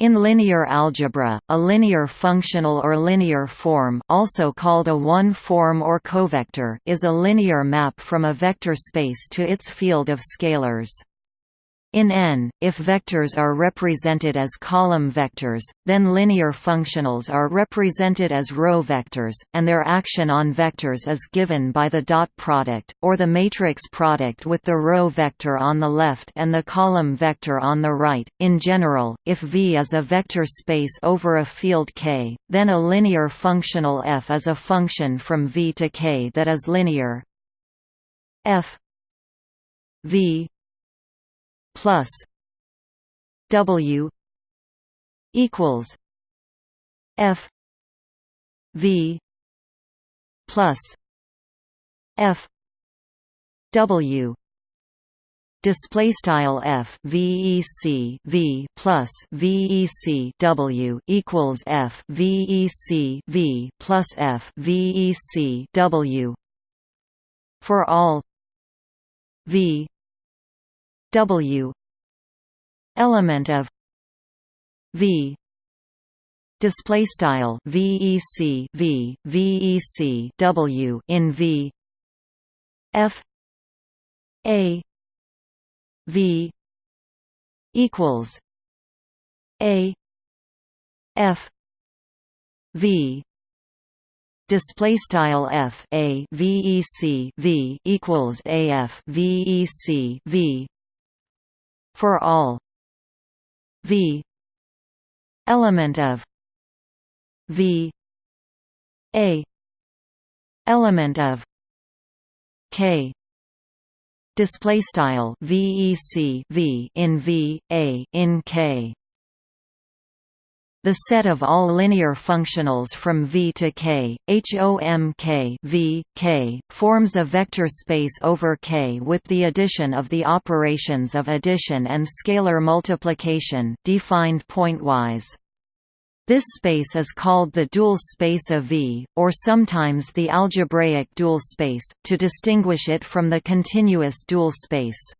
In linear algebra, a linear functional or linear form also called a one-form or covector is a linear map from a vector space to its field of scalars. In N, if vectors are represented as column vectors, then linear functionals are represented as row vectors, and their action on vectors is given by the dot product, or the matrix product with the row vector on the left and the column vector on the right. In general, if V is a vector space over a field K, then a linear functional f is a function from V to K that is linear f V plus W equals F V plus F W display style f vec v plus vec w equals f vec v plus f vec w for all v W. Element of V. Display style VEC V VEC W in V. F. A. V. Equals A. F. V. Display style f a vec v equals af vec v for all. V. Element of. V. A. Element of. K. Display style vec v in v a in k the set of all linear functionals from V to K, HOM v, K, forms a vector space over K with the addition of the operations of addition and scalar multiplication defined pointwise. This space is called the dual space of V, or sometimes the algebraic dual space, to distinguish it from the continuous dual space.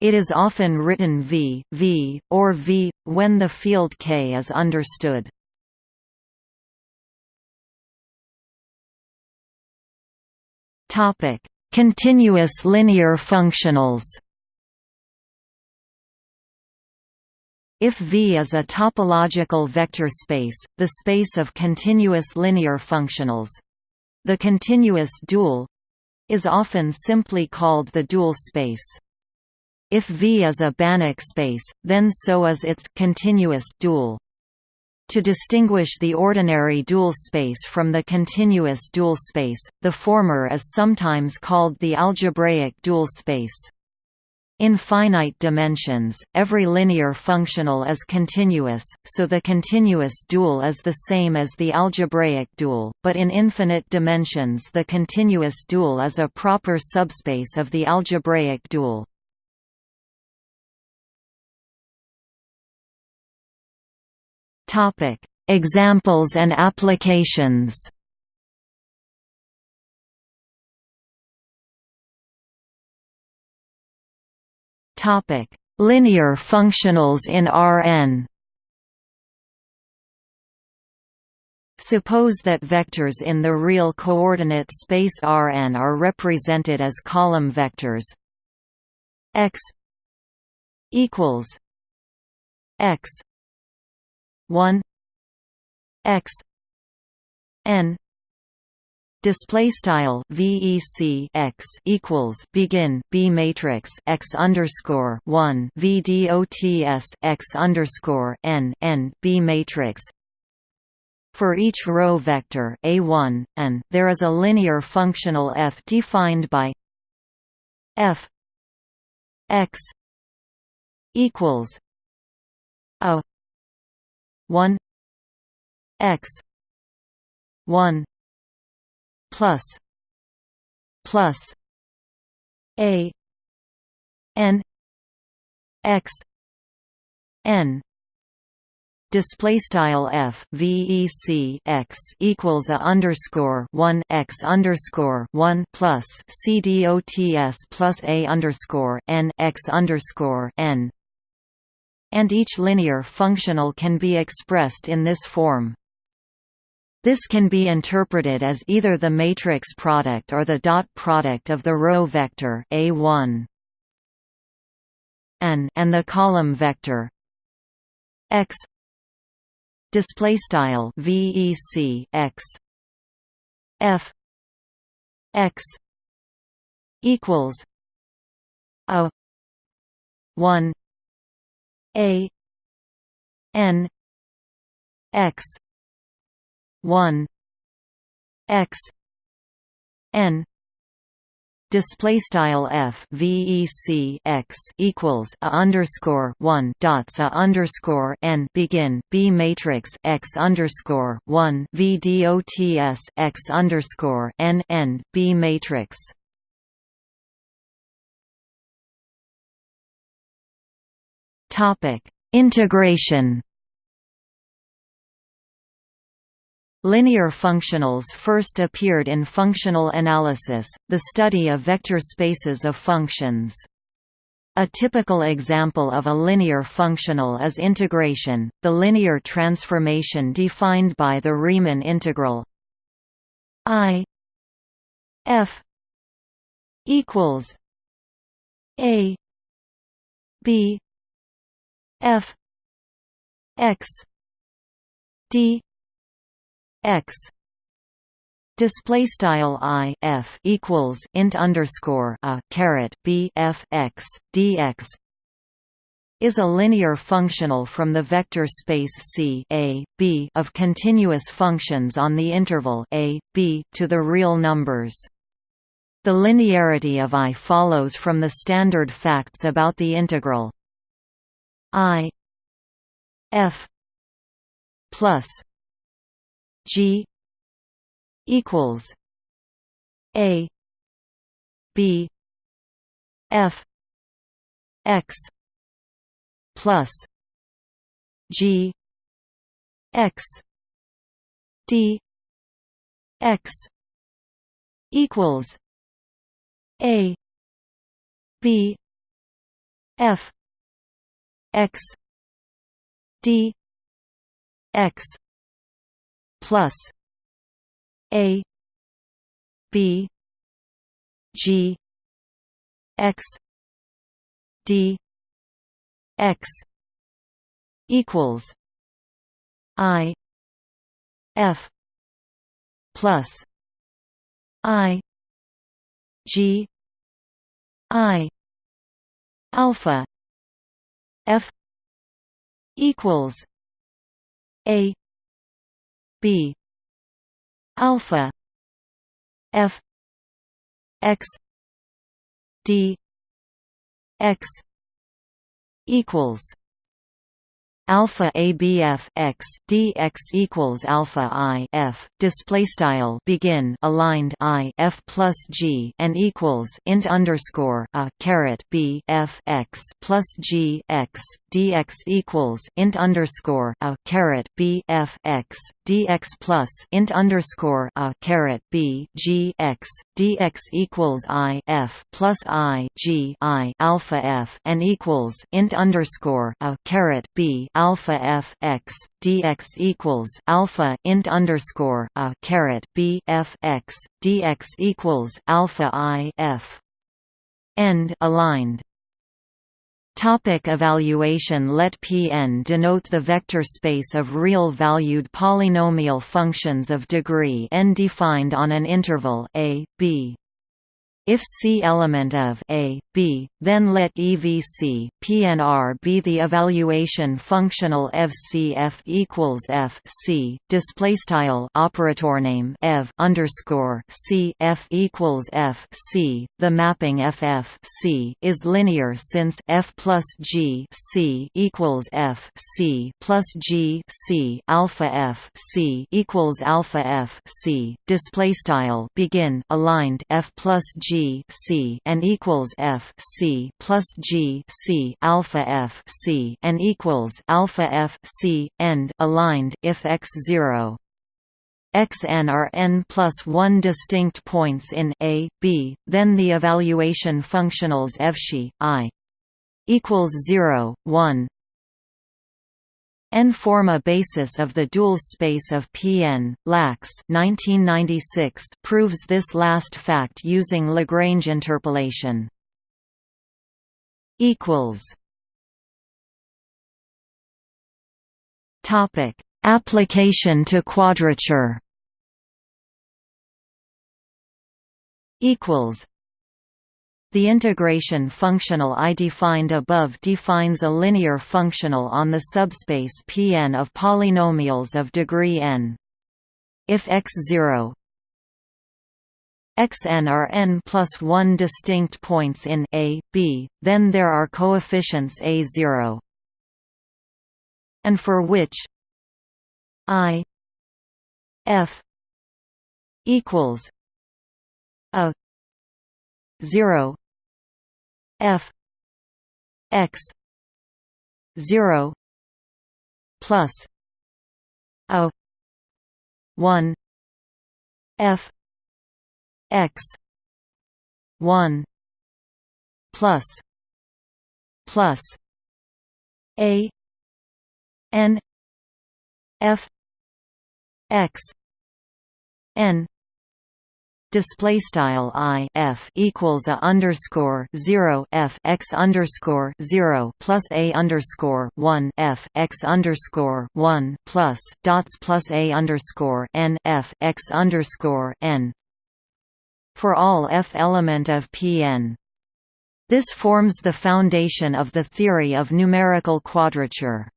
It is often written V, V, or V, when the field K is understood. Continuous linear functionals If V is a topological vector space, the space of continuous linear functionals—the continuous dual—is often simply called the dual space. If V is a Banach space, then so is its continuous dual. To distinguish the ordinary dual space from the continuous dual space, the former is sometimes called the algebraic dual space. In finite dimensions, every linear functional is continuous, so the continuous dual is the same as the algebraic dual, but in infinite dimensions the continuous dual is a proper subspace of the algebraic dual. Topic: Examples and applications. Topic: Linear functionals in Rn. Suppose that vectors in the real coordinate space Rn are represented as column vectors x equals x 1 x n display style vec x equals begin b matrix x underscore 1 vdots x underscore n n b matrix. For each row vector a1 and there is a linear functional f defined by f x equals a 1 x 1 plus plus a n x n display style f vec x equals a underscore one x underscore one plus c dots plus a underscore n x underscore n and each linear functional can be expressed in this form. This can be interpreted as either the matrix product or the dot product of the row vector A1 n and the column vector. X. Display style vec x. F. X. Equals a 1 a n x 1 x n display style f vec x equals a underscore one dots a underscore n begin b matrix x underscore one v dots x underscore n n b matrix. Integration. Linear functionals first appeared in functional analysis, the study of vector spaces of functions. A typical example of a linear functional is integration, the linear transformation defined by the Riemann integral I f equals a b f x d x. Display style i f equals int underscore a caret b f x dx is a linear functional from the vector space C a, b of continuous functions on the interval a, b to the real numbers. The linearity of I follows from the standard facts about the integral I f plus G equals A B F X plus G X D X equals A B F X D X plus a b g x d x equals i f plus i g i alpha f equals a b alpha f x d x equals alpha abf x dx equals alpha i f. Display style begin aligned i f plus g and equals int underscore a caret b f x plus g x dx equals int underscore a caret b f x dx plus int underscore a caret b g x dx equals i f plus i g i alpha f and equals int underscore a caret b alpha f x dx equals alpha int underscore a caret b f x dx equals alpha i f. End aligned. Topic evaluation. Let Pn denote the vector space of real-valued polynomial functions of degree n defined on an interval a, b. If C element of A, B, then let EVC PNR be the evaluation functional FCF equals F C display style operator name ev underscore C F equals F C. The mapping FF C is linear since F plus G C equals F C plus G C alpha F C equals alpha F C. Display style begin aligned F plus G C and equals F C plus G C alpha F C and equals alpha F C end aligned if x zero. Xn are n plus 1 distinct points in a, b, then the evaluation functionals fxi, i equals 0, 1 N form a basis of the dual space of Pn. Lax 1996 proves this last fact using Lagrange interpolation. Equals. Topic: Application to quadrature. Equals. The integration functional I defined above defines a linear functional on the subspace Pn of polynomials of degree n. If x0 xn are n plus 1 distinct points in a, b, then there are coefficients a0 and for which i f equals a 0 f x 0 plus a 1 f x 1 plus plus a n f x n display style i f equals a underscore zero f x underscore zero plus a underscore one f x underscore one plus dots plus a underscore n f x underscore n for all f element of Pn. This forms the foundation of the theory of numerical quadrature.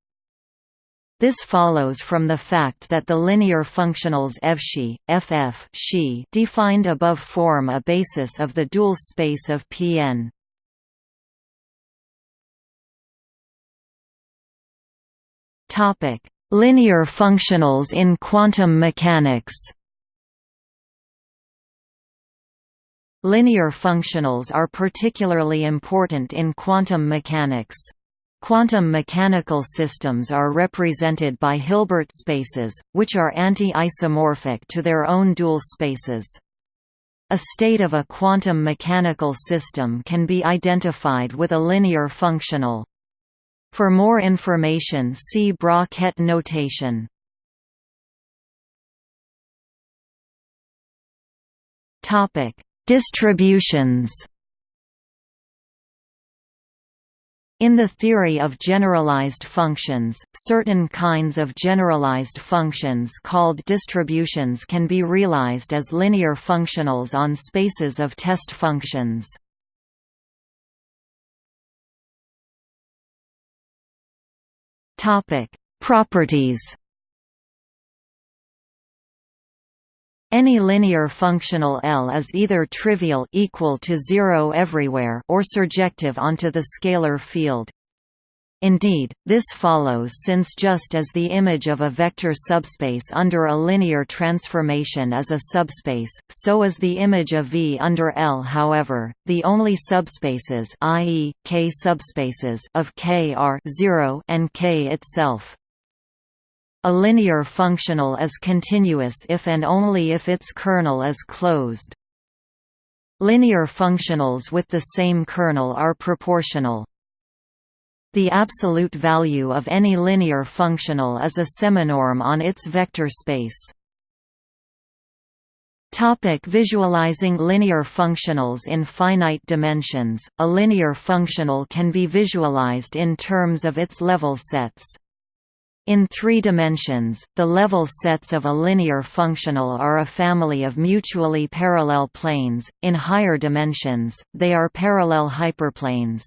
This follows from the fact that the linear functionals fxi, ff xi defined above form a basis of the dual space of Pn. Topic: Linear functionals in quantum mechanics. Linear functionals are particularly important in quantum mechanics. Quantum mechanical systems are represented by Hilbert spaces, which are anti-isomorphic to their own dual spaces. A state of a quantum mechanical system can be identified with a linear functional. For more information see Bra-Ket notation. Distributions In the theory of generalized functions, certain kinds of generalized functions called distributions can be realized as linear functionals on spaces of test functions. Properties Any linear functional L is either trivial equal to zero everywhere or surjective onto the scalar field. Indeed, this follows since just as the image of a vector subspace under a linear transformation is a subspace, so is the image of V under L however, the only subspaces i.e., K subspaces of K are 0 and K itself. A linear functional is continuous if and only if its kernel is closed. Linear functionals with the same kernel are proportional. The absolute value of any linear functional is a seminorm on its vector space. Topic visualizing linear functionals in finite dimensions A linear functional can be visualized in terms of its level sets. In three dimensions, the level sets of a linear functional are a family of mutually parallel planes, in higher dimensions, they are parallel hyperplanes.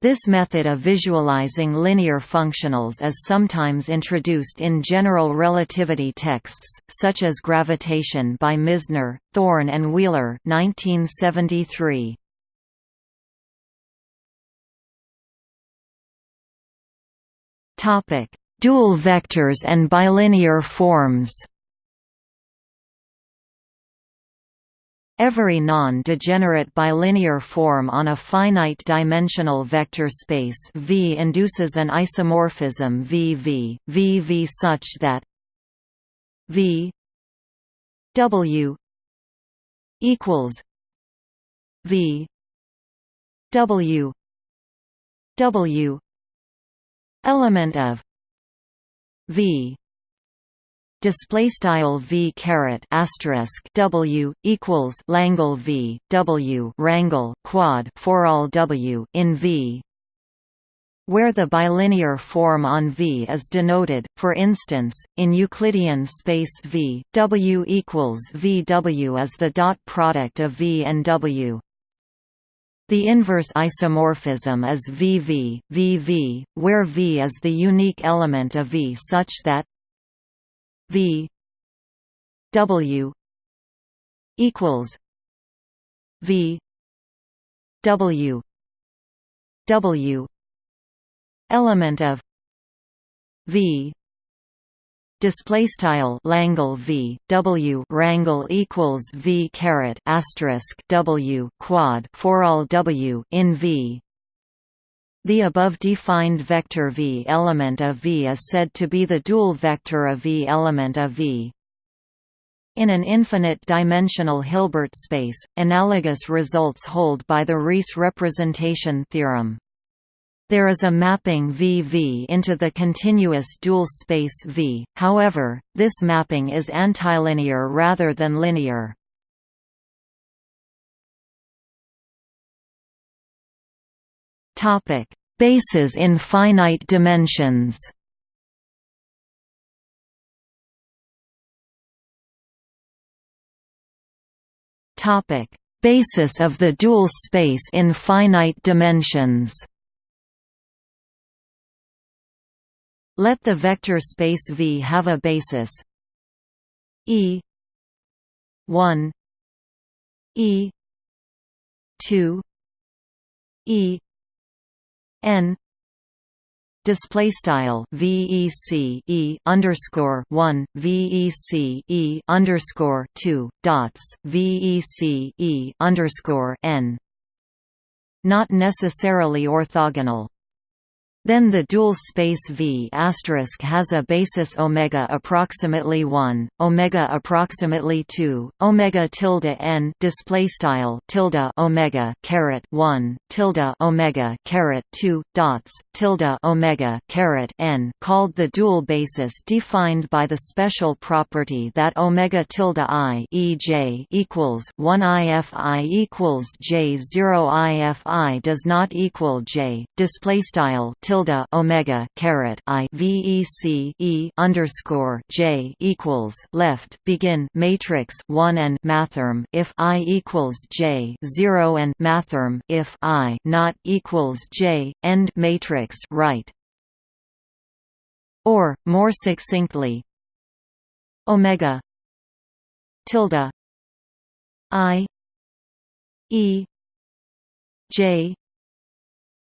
This method of visualizing linear functionals is sometimes introduced in general relativity texts, such as Gravitation by Misner, Thorne and Wheeler 1973. Topic: dual vectors and bilinear forms. Every non-degenerate bilinear form on a finite-dimensional vector space V induces an isomorphism VV, VV such that V W equals V W W element of v display style v caret asterisk w equals langle v w rangle quad for all w in v where the bilinear form on V is denoted, for instance, in Euclidean space V, W equals VW is the dot product of V and W. The inverse isomorphism is VV, VV, where V is the unique element of V such that V W equals V W W element of V display style Langle V W rangle equals V caret asterisk W quad for all W in V the above defined vector V element of V is said to be the dual vector of V element of V. In an infinite-dimensional Hilbert space, analogous results hold by the Riesz representation theorem. There is a mapping VV into the continuous dual space V, however, this mapping is antilinear rather than linear. Bases in finite dimensions. Basis of the dual space in finite dimensions. Let the vector space V have a basis. E 1 E 2 E n display style vec e underscore one vec e underscore two dots vec e underscore n. Not necessarily orthogonal then the dual space V has a basis omega approximately 1, omega approximately 2, omega tilde n display style tilde omega caret 1, tilde omega caret 2 dots tilde omega caret n called the dual basis defined by the special property that omega tilde i ej equals 1 ifi equals j 0 ifi does not equal j display style tilde tilde omega caret i vec e underscore j equals left begin matrix one and mathrm if i equals j zero and mathrm if i not equals j end matrix right. Or more succinctly, omega tilde i e j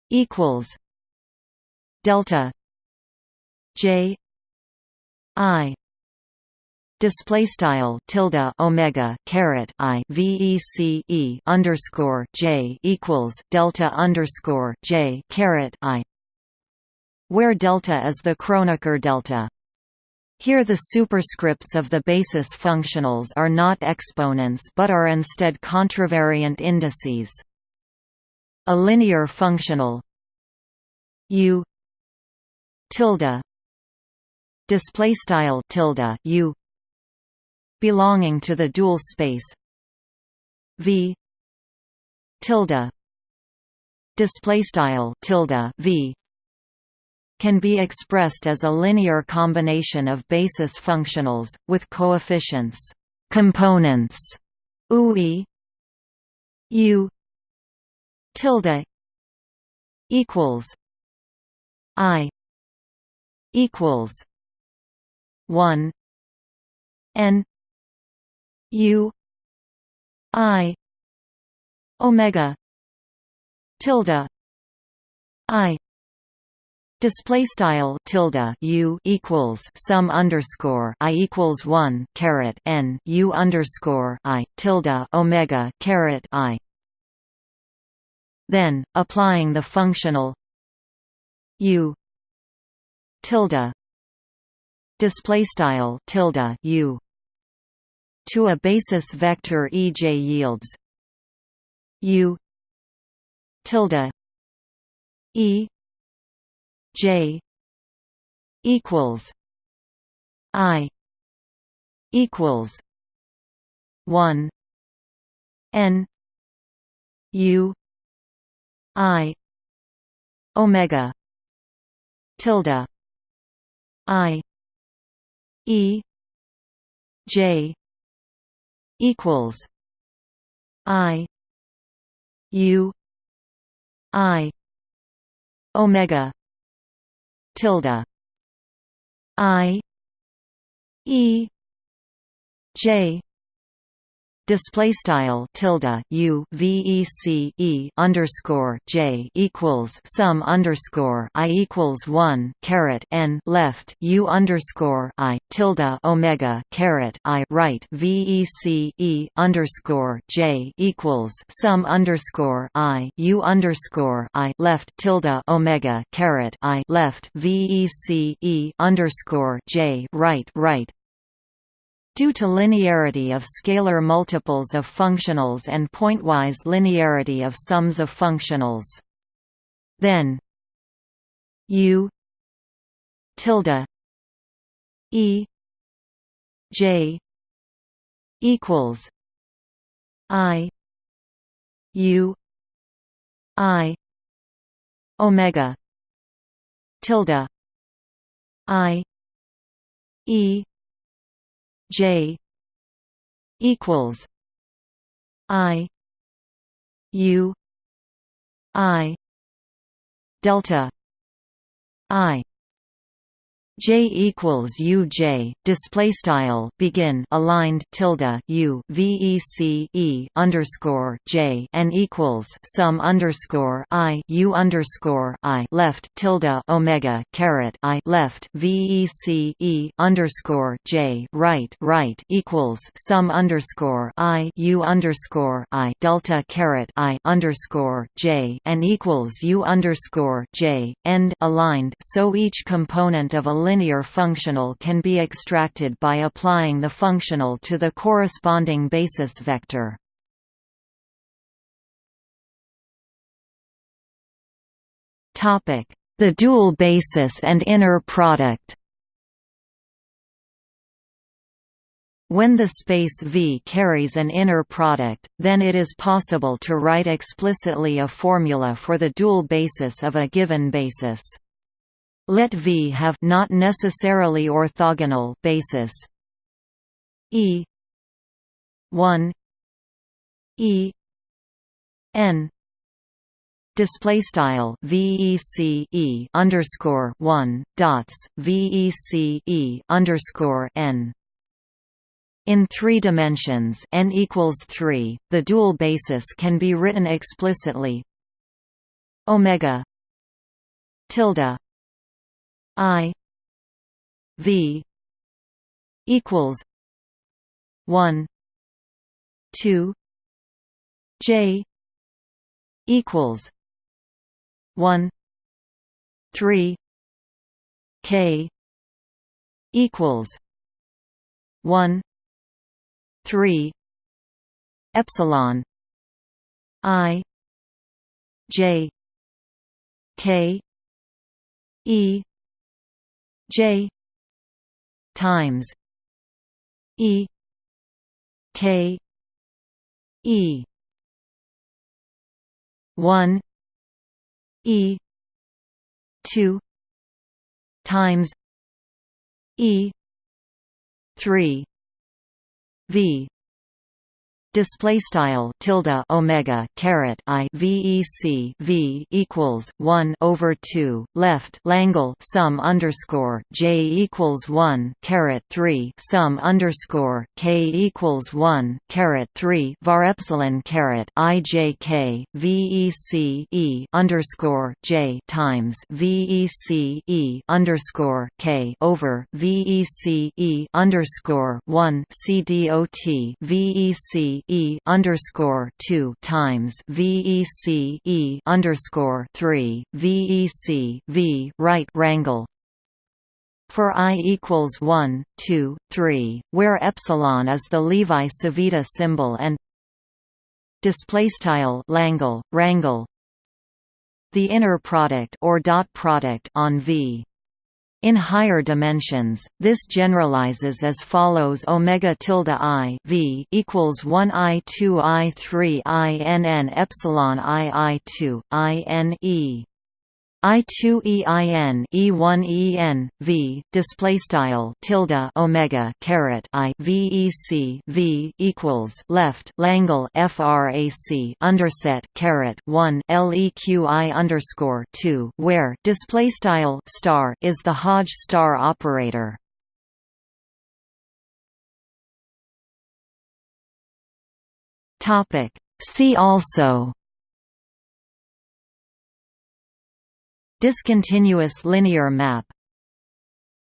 equals delta j i display style tilde omega caret i vec e underscore j equals delta underscore j caret i where delta is the Kronecker delta. Here the superscripts of the basis functionals are not exponents but are instead contravariant indices. A linear functional u tilde. Display style tilde u. Belonging to the dual space. V. Tilde. Display style tilde v. Can be expressed as a linear combination of basis functionals with coefficients components ui u. Tilde equals i equals one N U I Omega tilde I Display style tilde u equals sum underscore i equals one caret n u underscore i tilde omega caret i. Then, applying the functional u tilde. Display style tilde u. To a basis vector ej yields. U. Tilde. E. J. Equals. I. Equals. One. N. U. I. Omega. Tilde I E J equals I U I Omega tilde I E J display style tilde u vec e underscore j equals sum underscore i equals one caret n left u underscore i tilde omega caret i right vec e underscore j equals sum underscore i u underscore i left tilde omega caret i left vec e underscore j right right Due to linearity of scalar multiples of functionals and pointwise linearity of sums of functionals. Then U tilde E J equals I U I Omega tilde I E J equals I U I delta I J equals U J display style begin aligned tilde U VEC E underscore J and equals sum underscore I U underscore I left tilde Omega caret I left VEC E underscore J right right equals sum underscore I U underscore I delta caret I underscore J and equals U underscore J end aligned so each component of a linear functional can be extracted by applying the functional to the corresponding basis vector. The dual basis and inner product When the space V carries an inner product, then it is possible to write explicitly a formula for the dual basis of a given basis. Let V have not necessarily orthogonal basis E 1 E N display style vec e underscore one dots vec e underscore n. In three dimensions n equals three, the dual basis can be written explicitly omega tilde I V equals one two J equals one three K equals one three epsilon I J K E J times E K E one E two times E three V display style tilde omega caret i vec v equals 1 over 2 left langle sum underscore j equals 1 caret 3 sum underscore k equals 1 caret 3 var epsilon caret i j k vec e underscore j times vec e underscore k over vec e underscore 1 c dot vec E underscore two times VEC E underscore three VEC V right rangle. For i equals 1, 2, 3, where epsilon is the Levi-Civita symbol and display style Langle rangle. The inner product or dot product on V In higher dimensions, this generalizes as follows: omega tilde i v equals one i two i three i n n epsilon i i two i n e I2 EIN E1 EN V display style tilde omega caret I VEC V equals left Langle frac underset caret 1 LEQI underscore 2 where display style star is the Hodge star operator. Topic See also Discontinuous linear map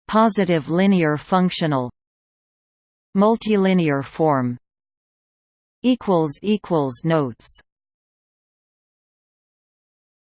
Positive linear functional Multilinear form Notes